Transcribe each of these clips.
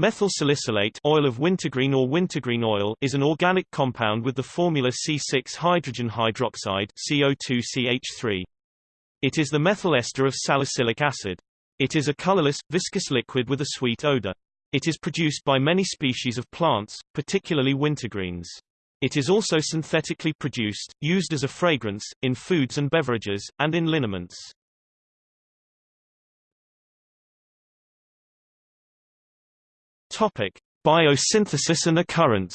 Methyl salicylate oil of wintergreen or wintergreen oil is an organic compound with the formula C6 hydrogen hydroxide CO2CH3. It is the methyl ester of salicylic acid. It is a colorless, viscous liquid with a sweet odor. It is produced by many species of plants, particularly wintergreens. It is also synthetically produced, used as a fragrance, in foods and beverages, and in liniments. Topic: Biosynthesis and occurrence.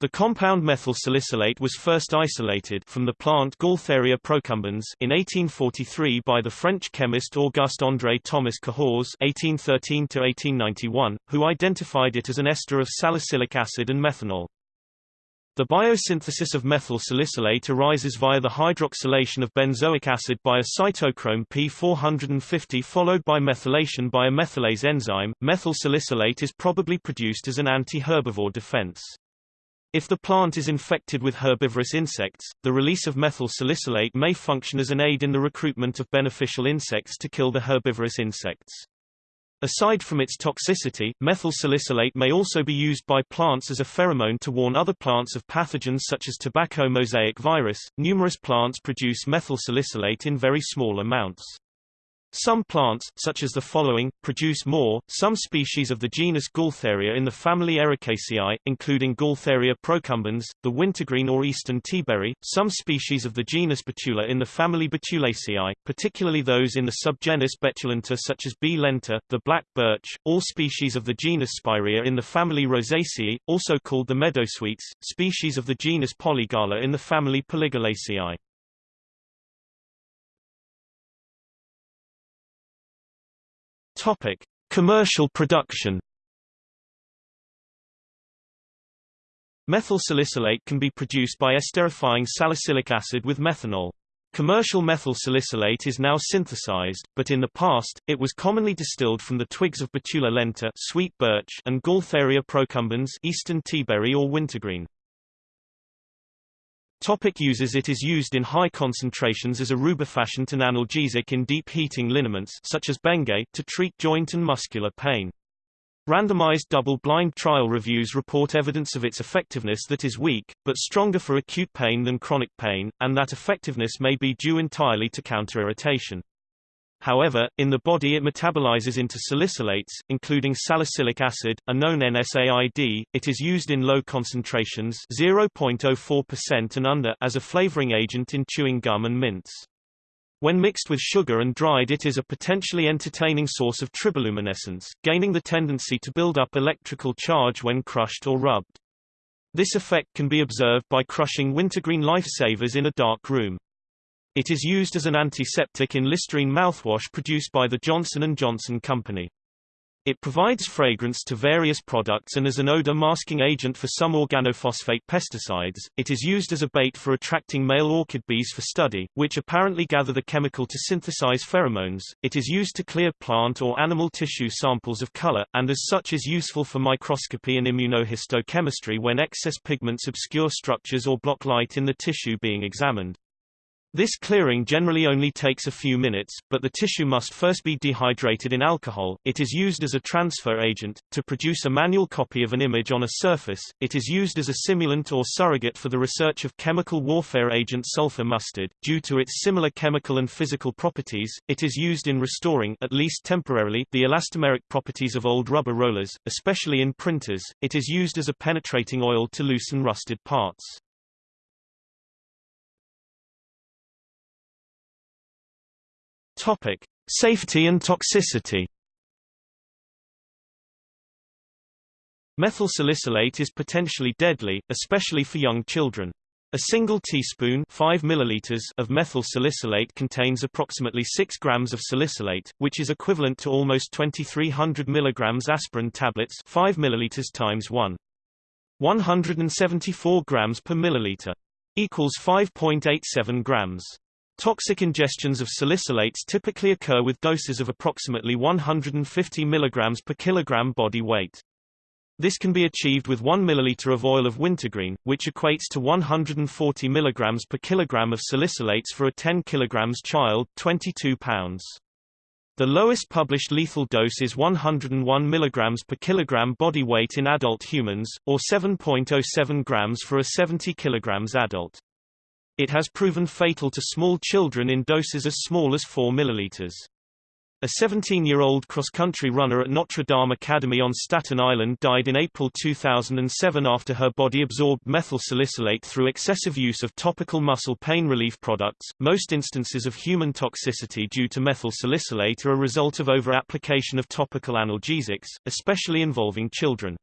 The compound methyl salicylate was first isolated from the plant Gaultheria procumbens in 1843 by the French chemist Auguste-André Thomas Cahours (1813–1891), who identified it as an ester of salicylic acid and methanol. The biosynthesis of methyl salicylate arises via the hydroxylation of benzoic acid by a cytochrome P450 followed by methylation by a methylase enzyme. Methyl salicylate is probably produced as an anti-herbivore defense. If the plant is infected with herbivorous insects, the release of methyl salicylate may function as an aid in the recruitment of beneficial insects to kill the herbivorous insects. Aside from its toxicity, methyl salicylate may also be used by plants as a pheromone to warn other plants of pathogens such as tobacco mosaic virus. Numerous plants produce methyl salicylate in very small amounts. Some plants, such as the following, produce more. Some species of the genus Gaultheria in the family Ericaceae, including Gaultheria procumbens, the wintergreen or eastern teaberry, some species of the genus Betula in the family Betulaceae, particularly those in the subgenus Betulenta such as B. lenta, the black birch, all species of the genus Spiraea in the family Rosaceae, also called the meadowsweets, species of the genus Polygala in the family Polygalaceae. Topic: Commercial production. Methyl salicylate can be produced by esterifying salicylic acid with methanol. Commercial methyl salicylate is now synthesized, but in the past, it was commonly distilled from the twigs of Betula lenta sweet birch and Gaultheria procumbens eastern teaberry or wintergreen. Topic uses It is used in high concentrations as a rubefacient and analgesic in deep heating liniments such as Bengay to treat joint and muscular pain. Randomized double-blind trial reviews report evidence of its effectiveness that is weak, but stronger for acute pain than chronic pain, and that effectiveness may be due entirely to counter-irritation. However, in the body it metabolizes into salicylates, including salicylic acid, a known NSAID. It is used in low concentrations 0.04% and under as a flavoring agent in chewing gum and mints. When mixed with sugar and dried it is a potentially entertaining source of triboluminescence, gaining the tendency to build up electrical charge when crushed or rubbed. This effect can be observed by crushing wintergreen lifesavers in a dark room. It is used as an antiseptic in Listerine mouthwash produced by the Johnson & Johnson Company. It provides fragrance to various products and as an odor masking agent for some organophosphate pesticides. It is used as a bait for attracting male orchid bees for study, which apparently gather the chemical to synthesize pheromones. It is used to clear plant or animal tissue samples of color, and as such is useful for microscopy and immunohistochemistry when excess pigments obscure structures or block light in the tissue being examined. This clearing generally only takes a few minutes, but the tissue must first be dehydrated in alcohol. It is used as a transfer agent. To produce a manual copy of an image on a surface, it is used as a simulant or surrogate for the research of chemical warfare agent sulfur mustard. Due to its similar chemical and physical properties, it is used in restoring, at least temporarily, the elastomeric properties of old rubber rollers, especially in printers. It is used as a penetrating oil to loosen rusted parts. Topic: Safety and toxicity. Methyl salicylate is potentially deadly, especially for young children. A single teaspoon 5 milliliters of methyl salicylate contains approximately 6 grams of salicylate, which is equivalent to almost 2300 milligrams aspirin tablets 5 milliliters times 1. 174 grams per milliliter. Equals 5.87 grams. Toxic ingestions of salicylates typically occur with doses of approximately 150 mg per kilogram body weight. This can be achieved with 1 ml of oil of wintergreen, which equates to 140 mg per kilogram of salicylates for a 10 kg child 22 pounds. The lowest published lethal dose is 101 mg per kilogram body weight in adult humans, or 7.07 grams for a 70 kg adult. It has proven fatal to small children in doses as small as 4 milliliters. A 17-year-old cross-country runner at Notre Dame Academy on Staten Island died in April 2007 after her body absorbed methyl salicylate through excessive use of topical muscle pain relief products. Most instances of human toxicity due to methyl salicylate are a result of over-application of topical analgesics, especially involving children.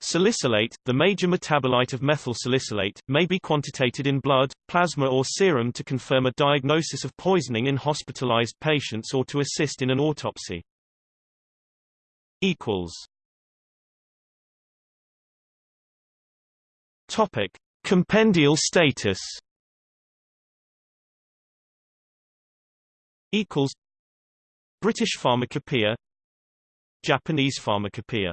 Salicylate, the major metabolite of methyl salicylate, may be quantitated in blood, plasma or serum to confirm a diagnosis of poisoning in hospitalized patients or to assist in an autopsy. equals. Topic: Compendial status. British Pharmacopoeia. Japanese Pharmacopoeia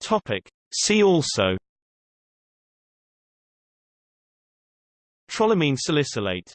Topic. See also Trolamine salicylate